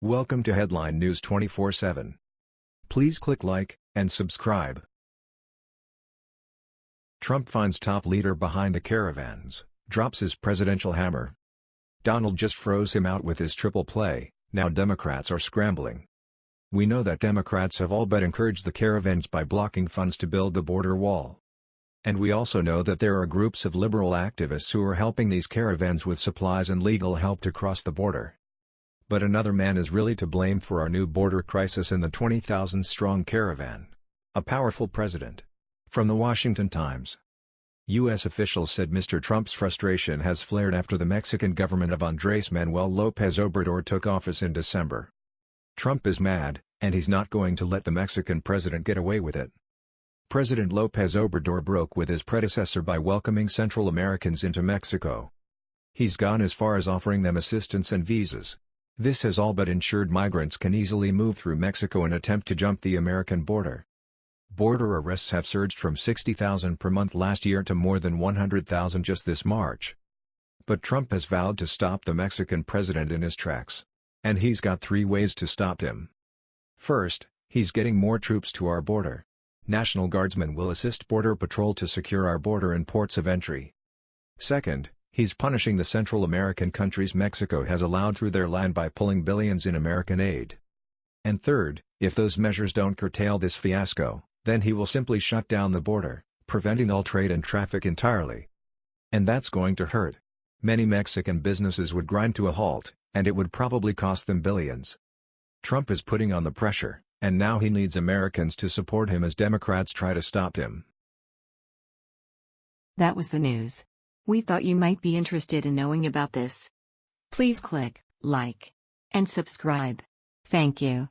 Welcome to Headline News 24/7. Please click like and subscribe. Trump finds top leader behind the caravans, drops his presidential hammer. Donald just froze him out with his triple play, now Democrats are scrambling. We know that Democrats have all but encouraged the caravans by blocking funds to build the border wall. And we also know that there are groups of liberal activists who are helping these caravans with supplies and legal help to cross the border. But another man is really to blame for our new border crisis in the 20,000-strong caravan. A powerful president. From the Washington Times. U.S. officials said Mr. Trump's frustration has flared after the Mexican government of Andrés Manuel López Obrador took office in December. Trump is mad, and he's not going to let the Mexican president get away with it. President López Obrador broke with his predecessor by welcoming Central Americans into Mexico. He's gone as far as offering them assistance and visas, this has all but ensured migrants can easily move through Mexico and attempt to jump the American border. Border arrests have surged from 60,000 per month last year to more than 100,000 just this March. But Trump has vowed to stop the Mexican president in his tracks. And he's got three ways to stop him. First, he's getting more troops to our border. National Guardsmen will assist Border Patrol to secure our border and ports of entry. Second, He's punishing the Central American countries Mexico has allowed through their land by pulling billions in American aid. And third, if those measures don't curtail this fiasco, then he will simply shut down the border, preventing all trade and traffic entirely. And that's going to hurt. Many Mexican businesses would grind to a halt, and it would probably cost them billions. Trump is putting on the pressure, and now he needs Americans to support him as Democrats try to stop him. That was the news. We thought you might be interested in knowing about this. Please click like and subscribe. Thank you.